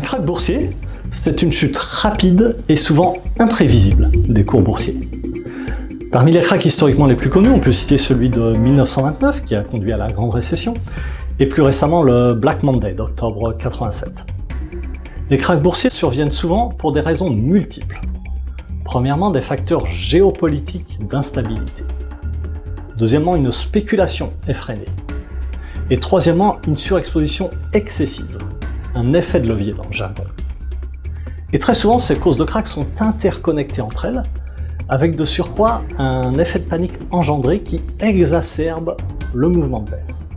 crack boursier, c'est une chute rapide et souvent imprévisible des cours boursiers. Parmi les cracks historiquement les plus connus, on peut citer celui de 1929 qui a conduit à la grande récession, et plus récemment le Black Monday d'octobre 87. Les cracks boursiers surviennent souvent pour des raisons multiples. Premièrement, des facteurs géopolitiques d'instabilité. Deuxièmement, une spéculation effrénée. Et troisièmement, une surexposition excessive, un effet de levier dans le jargon. Et très souvent, ces causes de crack sont interconnectées entre elles, avec de surcroît un effet de panique engendré qui exacerbe le mouvement de baisse.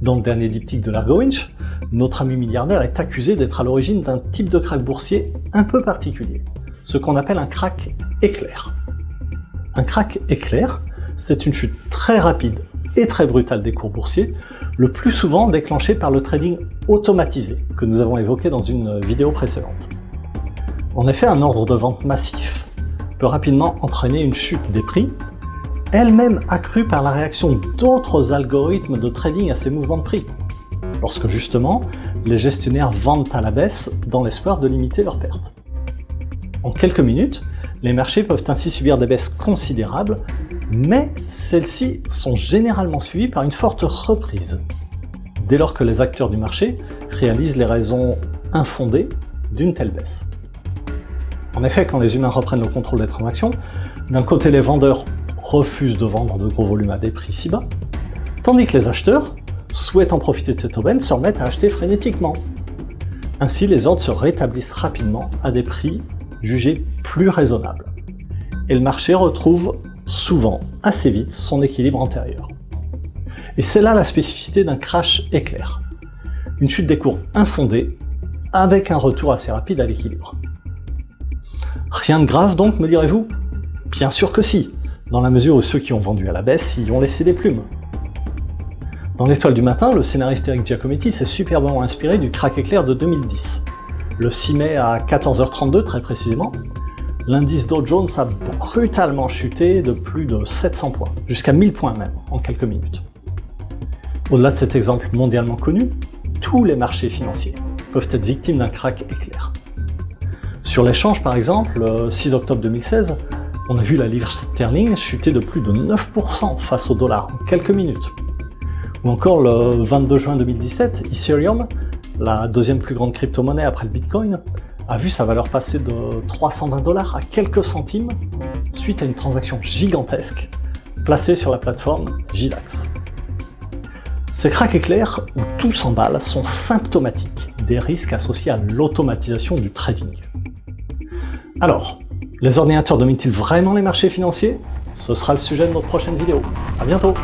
Dans le dernier diptyque de l'Argo Winch, notre ami milliardaire est accusé d'être à l'origine d'un type de crack boursier un peu particulier, ce qu'on appelle un crack éclair. Un crack éclair, c'est une chute très rapide et très brutale des cours boursiers, le plus souvent déclenchée par le trading automatisé, que nous avons évoqué dans une vidéo précédente. En effet, un ordre de vente massif peut rapidement entraîner une chute des prix, elle-même accrue par la réaction d'autres algorithmes de trading à ces mouvements de prix, lorsque justement les gestionnaires vendent à la baisse dans l'espoir de limiter leurs pertes. En quelques minutes, les marchés peuvent ainsi subir des baisses considérables mais celles-ci sont généralement suivies par une forte reprise, dès lors que les acteurs du marché réalisent les raisons infondées d'une telle baisse. En effet, quand les humains reprennent le contrôle des transactions, d'un côté les vendeurs refusent de vendre de gros volumes à des prix si bas, tandis que les acheteurs, souhaitant profiter de cette aubaine, se remettent à acheter frénétiquement. Ainsi, les ordres se rétablissent rapidement à des prix jugés plus raisonnables. Et le marché retrouve souvent, assez vite, son équilibre antérieur. Et c'est là la spécificité d'un crash éclair. Une chute des cours infondée, avec un retour assez rapide à l'équilibre. Rien de grave donc, me direz-vous? Bien sûr que si, dans la mesure où ceux qui ont vendu à la baisse y ont laissé des plumes. Dans l'étoile du matin, le scénariste Eric Giacometti s'est superbement inspiré du crack éclair de 2010. Le 6 mai à 14h32 très précisément, l'indice Dow Jones a brutalement chuté de plus de 700 points, jusqu'à 1000 points même, en quelques minutes. Au-delà de cet exemple mondialement connu, tous les marchés financiers peuvent être victimes d'un crack éclair. Sur l'échange par exemple, le 6 octobre 2016, on a vu la livre sterling chuter de plus de 9% face au dollar en quelques minutes. Ou encore le 22 juin 2017, Ethereum, la deuxième plus grande crypto-monnaie après le Bitcoin, a vu sa valeur passer de 320 dollars à quelques centimes suite à une transaction gigantesque placée sur la plateforme JDAX. Ces cracks éclairs où tout s'emballe sont symptomatiques des risques associés à l'automatisation du trading. Alors, les ordinateurs dominent-ils vraiment les marchés financiers? Ce sera le sujet de notre prochaine vidéo. À bientôt